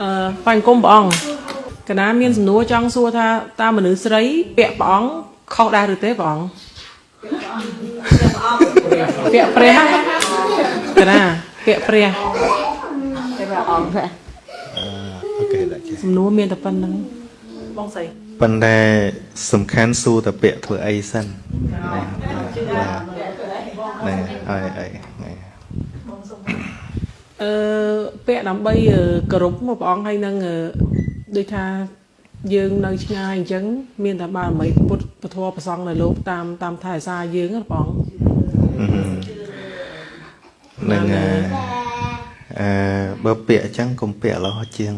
អឺបាញ់គុំព្រះអង្គកណាមានសំណួរចង់សួរថាតើមនុស្សស្រី ពាក់ព្រះអង្គខុសដែរឬទេព្រះអង្គពាក់ព្រះកណាពាក់ព្រះតែព្រះអង្គព្រះអូខេដាក់ចេះសំណួរមានតែប៉ុណ្្នឹងបងស្រីប៉ុន្តែសំខាន់សួរតែពាក្យធ្វើអីសិនណាណាហើយអីណា អឺពាក់ដើម្បីអឺគោរពមកព្រះអង្គហើយនឹងអឺដូចថាយើងនៅឆ្ងាយអញ្ចឹងមានតែបារមីពុទ្ធពធប្រសង់នៅលោកតាមតាមថែរក្សាយើងណាព្រះអង្គនឹងអឺបើពាក្យអញ្ចឹងកុំពាក្យលោះជាង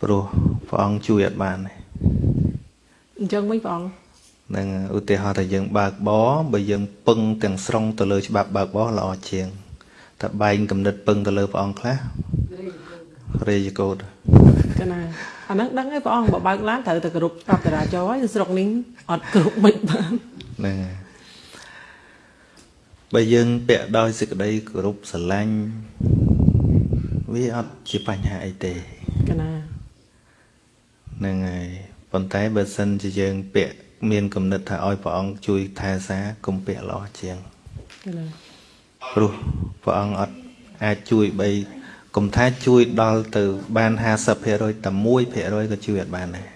ព្រោះព្រះអង្គជួយអត់បានទេអញ្ចឹងវិញព្រះអង្គនឹងឧទាហរណ៍ថាយើងបើកបរបើយើងពឹងទាំងស្រុងទៅលើច្បាប់បើកបរល្អជាង តែបែងគំនិតពឹងទៅលើព្រះអង្គខ្លះរេយកោតកណាអាហ្នឹងដឹងហើយព្រះអង្គបើបើកឡានត្រូវតែគោរពប្រាប់តារាចរហើយស្រុកនេះអត់គោរពមិនបានហ្នឹងហើយបើយើងពាក់ដោយសេចក្តីគោរពស្រឡាញ់វាអត់ជាបញ្ហាអីទេកណាហ្នឹងហើយប៉ុន្តែបើសិនជាយើងពាក់មានគំនិតថាឲ្យព្រះអង្គជួយថែសារកុំពាក់ល្អជាងកណា ព្រោះព្រះអង្គអត់អាចជួយបីកុំថាជួយដល់ទៅបាន50%តែ1%ក៏ជួយអត់បានដែរ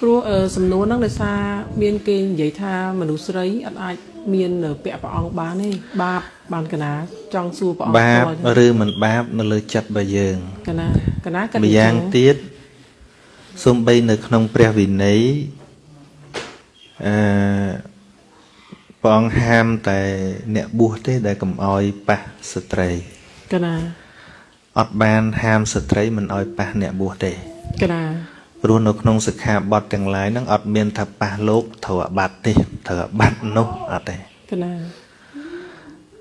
ព្រោះអឺសំណួរហ្នឹងដោយសារមានគេនិយាយថាមនុស្សស្រីអត់អាចមានពាក់ព្រះអង្គបានទេបាបបានកណាចង់សួរព្រះអង្គបាបផ្ទាល់ឬមិនបាបនៅលើចិត្តរបស់យើងកណាកណាគាត់ម្យ៉ាងទៀតសំបីនៅក្នុងព្រះវិន័យអឺ ព្រះអង្គហាមតែអ្នកបួសទេដែលកុំអោយប៉ះស្ត្រីកណាអត់បានហាមស្ត្រីមិនអោយប៉ះអ្នកបួសទេកណាព្រោះនៅក្នុងសិក្ខាបទទាំងឡាយហ្នឹងអត់មានថាប៉ះលោកត្រូវអាបត្តិទេត្រូវអាបត្តិនោះអត់ទេកណា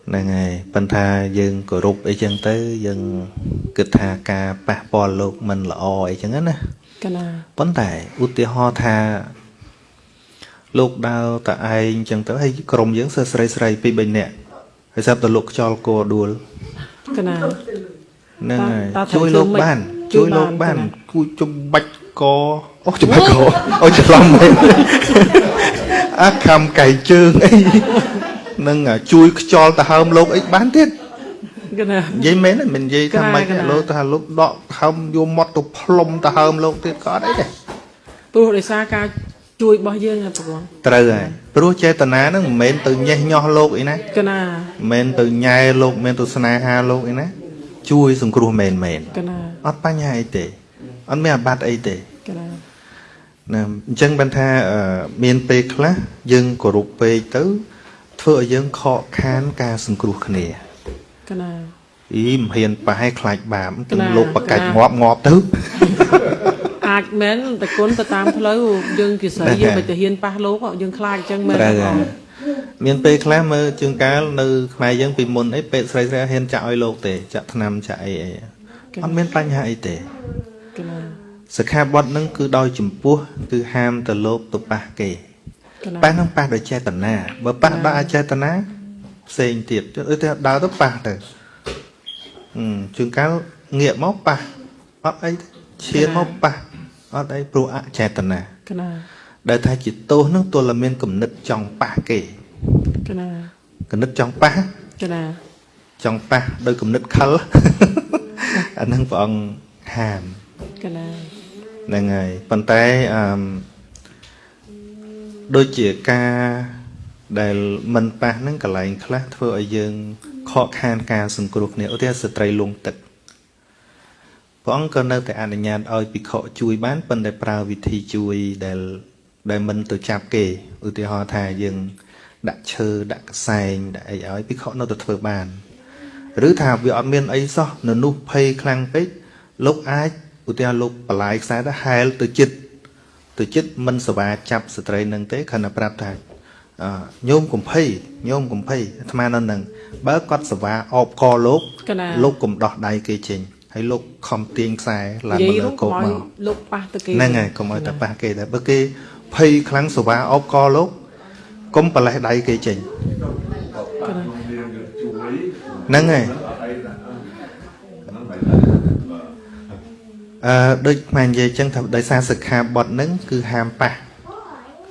ហ្នឹងហើយប៉ុន្តែយើងគោរពអីចឹងទៅយើងគិតថាការប៉ះពាល់លោកមិនល្អអីចឹងណាកណាប៉ុន្តែឧទាហរណ៍ថា លោកដើរតឯងចឹងទៅហើយក្រុមយើងសើស្រីស្រីពីរ3នាក់ហើយស្រាប់តែលោកខ្យល់គោដួលកណាហ្នឹងហើយតើត្រូវជួយលោកធ្វើម៉េចបាន ជួជួយយបាលោកនបានទេណាគួយចំបាច់កអូចំបាច់កអូច្រឡំមែនអាខំកៃជើងអីហ្នឹងអាជួយខ្យល់ទៅហើមលោកអីបានទៀតកណានិយាយមែនទេមិននិយាយថាកណាមិនកណាលោកថាលោកដកហើមយកមាត់ទៅផ្លុំទៅហើមលោកទៀតក៏អត់អីដែរព្រោះដោយសារការ ជួយរបស់យើងណាព្រះអង្គត្រូវហើយព្រោះចេតនាហ្នឹងមិនមែនទៅញេះញោះលោកអីណាកណាមិនមែនទៅញ៉ែលោកមិនមែនទៅស្នេហាលោកអីណាជួយសង្គ្រោះមែនមែនកណាអត់បញ្ហាអីទេអត់មានអាបត្តិអីទេកណាណាអញ្ចឹងបានថាអឺមានពេលខ្លះយើងគោរពពេកទៅ ធ្វើឲ្យយើងខកខានការសង្គ្រោះគ្នាកណាអីមិនហ៊ានប៉ះឲ្យខ្លាចបាបកណាទៅលោកបកាច់កណាងាប់ងាប់ទៅ អាចមែនតែគុណទៅតាមផ្លូវយើងជាស្រីយើងមិនទៅហ៊ានប៉ះលោកយើងខ្លាចអញ្ចឹងមែនត្រូវព្រះហើអង្គយមានពេលខ្លះមើលជើងកាលនៅខ្មែរយើងពីមុនអីពេទ្យស្រីស្រីហ៊ានចាក់ឲ្យលោកទេចាក់ថ្នាំចាក់អីអីអត់មានបញ្ហាអីទេកណាសិក្ខាបទហ្នឹងគឺដោយចំពោះគឺហាមទៅលោកទៅប៉ះគេកណាប៉ះហ្នឹងប៉ះដោយចេតនាបើប៉ះដោយអចេតនាផ្សេងទៀតដូចថាដើរទៅប៉ះទៅអឺជួនកាលងាកមកប៉ះអត់អីទេឈានមកប៉ះ អត់អីព្រោះអចេតនាកណាដែលថាជាទោសហ្នឹងទល់តែមានគំនិតចង់ប៉ះគេកណាគំនិតចង់ប៉ះកណាចង់ប៉ះដោយគំនិតខលអាហ្នឹងព្រះអង្គហាមកណាហ្នឹងហើយប៉ុន្តែអឺមដូចជាការដែលមិនប៉ះហ្នឹងកន្លែងខ្លះធ្វើឲ្យយើងខកខានការសង្គ្រោះគ្នាឧទាហរណ៍ស្ត្រីលងទឹក ព្រះអង្គក៏នៅតែអនុញ្ញាតឲ្យភិក្ខុជួយបានប៉ុន្តែប្រើវិធីជួយដែលដែលមិនទៅចាប់គេឧទាហរណ៍ថាយើង ដាក់ឈើដាក់កសែងដាក់អីឲ្យភិក្ខុនៅតែធ្វើបានឬថាវាអត់មានអីសោះនៅនោះភ័យខ្លាំងពេកលោកអាចឧទាហរណ៍លោកបលាយខ្សែទៅហែលទៅចិត្តទៅចិត្តមិនសវាចាប់ស្ត្រីនឹងទេខណៈប្រាប់ថាអឺញោមកំភៃញោមកំភៃអាត្មានៅនឹងបើគាត់សវាអបកលោកកណាលោកកុំដោះដៃគេចេញ ហើយលោកខំទាញខ្សែឡើងនិយាមកយលើនោះកោកុំបឲ្យមកលោកប៉ះទៅគេហ្នឹងហើយកុំឲ្យតែប៉ះគេតែបើគេភ័យខ្លាំងសវាអបកលោកកុំប្រលេះដៃគេចេញកណាហ្នឹងហើយអឺដូចខ្មែរនិយាយចឹងថាដោយសារសិក្ខាបទហ្នឹងគឺហាមប៉ះ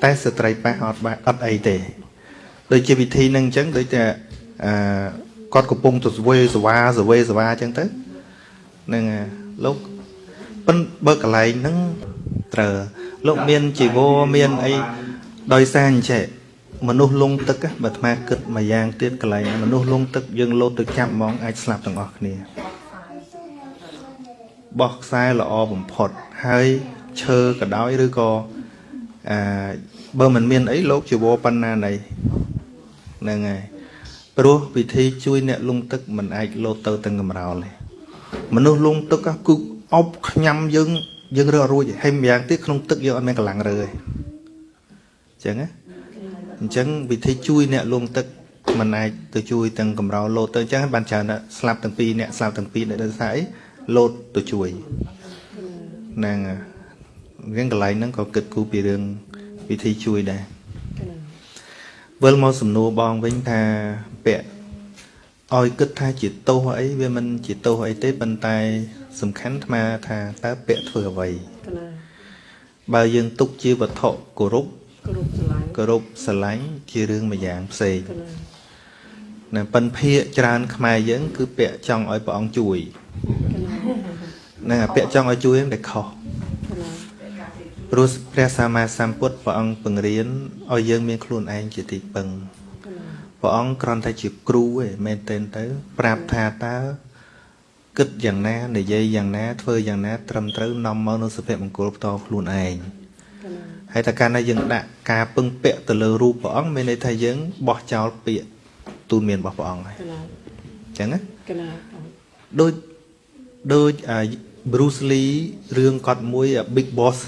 តែស្ត្រីប៉ះអត់បាអត់អីទេដូចជាវិធីហ្នឹងអញ្ចឹងដូចតែអឺគាត់កំពុងទៅស្វេសវ៉ាសវេសវ៉ាអញ្ចឹងទៅហ្នឹងហើយលោកប៉ិនបើកន្លែងហ្នឹងត្រូវលោកមានជីវរមានអីដោយសារអញ្ចេះមនុស្សលងទឹក á បើអាត្មាគិតម្យ៉ាងទៀតកន្លែងមនុស្សលងទឹកយើងលោតទៅចាប់ហ្មងអាចស្លាប់ទាំងអស់គ្នាបោះខ្សែល្អបំផុតហើយឈើក៏ដោយឬក៏អឺបើមិនមានអីលោកជីវរប៉ុណ្ណាណីហ្នឹងហើយព្រោះវិធីជួយអ្នកលងទឹកមិនអាចលោតទៅទាំងកំរោលទេ មនុស្សលងទឹកគឺអប់ខ្ញាំយើងយើងរើអត់រួចហើយម្យ៉ាងទៀតក្នុងទឹកយើងអត់មានកម្លាំងរើទេអញ្ចឹងណាអញ្ចឹងវិធីជួយអ្នកលងទឹកมันអាចទៅជួយទាំងកំរោលលោតទៅអញ្ចឹងបានច្រើនណាស់ស្លាប់ទាំងពីរអ្នកស្លាប់ទាំងពីរអ្នកដោយសារអីលោតទៅជួយហ្នឹងហើយរឿងកន្លែងហ្នឹងក៏គិតគូរពីរឿងវិធីជួយដែរវិលមកសំណួរបងវិញថាពាក់ ឲ្យគិតថាជាទោសអីវាមិនជាទោសអីទេប៉ុន្តែ សំខាន់អាថាតើពាក់ធ្វើអ្វីកណាបើយើងទុកជាវត្ថុគោរពគ្រប់ស្រឡាញ់គោរពស្រឡាញ់ជារឿងមួយយ៉ាងផ្សេងកណាណាប៉ិនភាកច្រើនខ្មែរយើង គឺពាក់ចង់ឲ្យព្រះអង្គជួយកណាហ្នឹងអាពាក់ចង់ឲ្យជួយហ្នឹងតែខុសកណាព្រោះព្រះសម្មាសម្ពុទ្ធព្រះអង្គបង្រៀនឲ្យយើងមានខ្លួនឯងជាទីពឹងកណា ព្រះអង្គគ្រាន់តែជាគ្រូឯងមែនទែនទៅ ប្រាប់ថាតើគិតយ៉ាងណានិយាយយ៉ាងណាធ្វើយ៉ាងណា ត្រឹមត្រូវនាំមកនូវសុភមង្គលផ្ទាល់ខ្លួនឯងកណាហើយតែកាលណាយើងដាក់ការពឹងពាក់ទៅលើរូបព្រះអង្គមានន័យថាយើងបោះចោលពាក្យទូនមានរបស់ព្រះអង្គហើយកណាអញ្ចឹងណាកណាដូចដូចអា Bruce Lee រឿងគាត់មួយអា Big Boss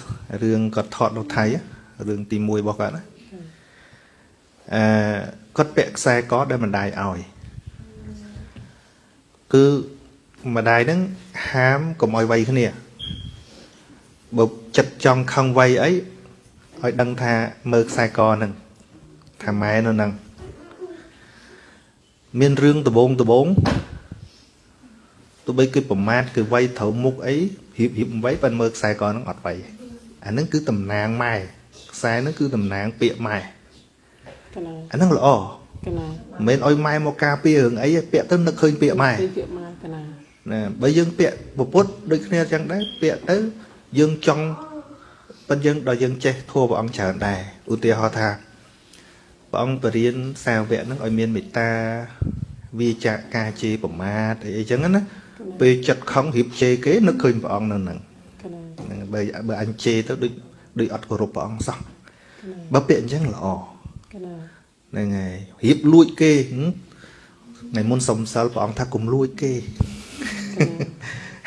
រឿងគាត់ថតនៅថៃ á រឿងទី1របស់គាត់ណាអឺ គាត់ពាក់ខ្សែកដែលម្ដាយឲ្យគឺម្ដាយហ្នឹងហាមកុំឲ្យវ័យគ្នាបើចិត្តចង់ខឹងវ័យអីឲ្យដឹងថាមើលខ្សែកហ្នឹងថាម៉ែនៅហ្នឹងមានរឿងដបងដបងទោះបីគឺប្រមាថគឺវ័យត្រូវមុខអីរៀបរៀបវ័យប៉ិនមើលខ្សែកហ្នឹងអត់វ័យអាហ្នឹងគឺតំណាងម៉ែខ្សែហ្នឹងគឺតំណាងពាក្យម៉ែកណា អាហ្នឹងល្អកណាមិនមែនឲ្យម៉ែមកការពាររឿងអីទេពាក្យទៅនឹកឃើញពាក្យម៉ែពីពាក្យមកកណាណាបើយើងពាក្យពពុទ្ធដូចគ្នាចឹងដែរពាក្យទៅយើងចង់ប៉ុន្តែយើងដល់យើងចេះធัวព្រះអង្គច្រើនដែរឧទាហរណ៍ថាព្រះអង្គបរៀនសាវកហ្នឹងឲ្យមានមេត្តាវាចាកការជេរប្រមាថអីអីចឹងណាពេលចិត្តខឹងរៀបជេរគេនឹកឃើញព្រះអង្គនៅហ្នឹងកណាហ្នឹងបើបើអញជេរទៅដូចដូចអត់គោរពព្រះអង្គសោះបើពាក្យអញ្ចឹងល្អកណា ហ្នឹងហើយរៀបលួចគេហឹមថ្ងៃមុនសុំសិលព្រះអង្គថាកុំលួចគេ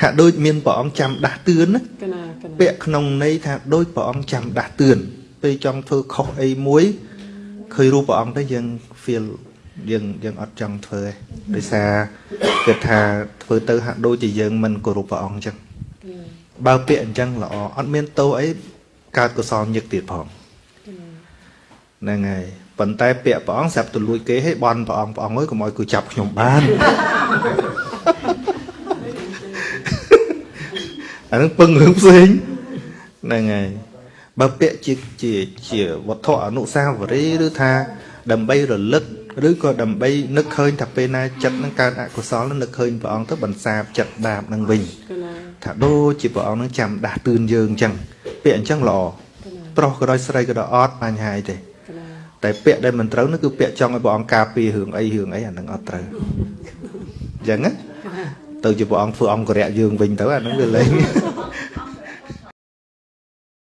ហាក់ដូចមានព្រះអង្គចាំដាស់តឿនណាកណាកណាពាក្យក្នុងន័យថាដូចព្រះអង្គចាំដាស់តឿនពេលចង់ធ្វើខុសអីមួយឃើញរូបព្រះអង្គទៅយើង feel យើងយើងអត់ចង់ធ្វើទេដោយសារគេថាធ្វើទៅហាក់ដូចជាយើងមិនគោរពព្រះអង្គអញ្ចឹងបើពាក្យអញ្ចឹងល្អអត់មានទោសអីកើតកុសលញឹកទៀតផងហ្នឹងហើយ ប៉ុន្តែពាក្យព្រះអង្គស្រាប់ទៅលួចគេឲ្យបន់ព្រះអង្គព្រះអង្គអើយកុំឲ្យគឺចាប់ខ្ញុំបានអានឹងពឹងរឿងផ្សេងហ្នឹងហើយបើពាក្យជាជាជាវត្ថុអនុស្សាវរីយ៍ឬថាដើម្បីរលឹកឬក៏ដើម្បីនឹកឃើញថាពេលណាចិត្តនឹងកើតអកុសលនឹងនឹកឃើញព្រះអង្គទៅបន្សាបចិត្តបាបនឹងវិញកណាថាដូចជាព្រះអង្គនឹងចាំដាស់តឿនយើងអញ្ចឹងពាក្យអញ្ចឹងល្អប្រុសក៏ដោយស្រីក៏ដោយអត់បញ្ហាអីទេកណា តែពាក្យដែលមិនត្រូវនោះគឺពាក្យចង់ឲ្យព្រះអង្គការពាររឿងអីរឿងអីអានឹងអត់ត្រូវអញ្ចឹងណាទៅជាព្រះអង្គធ្វើអង្គរៈយើងវិញទៅអានឹងវាលែង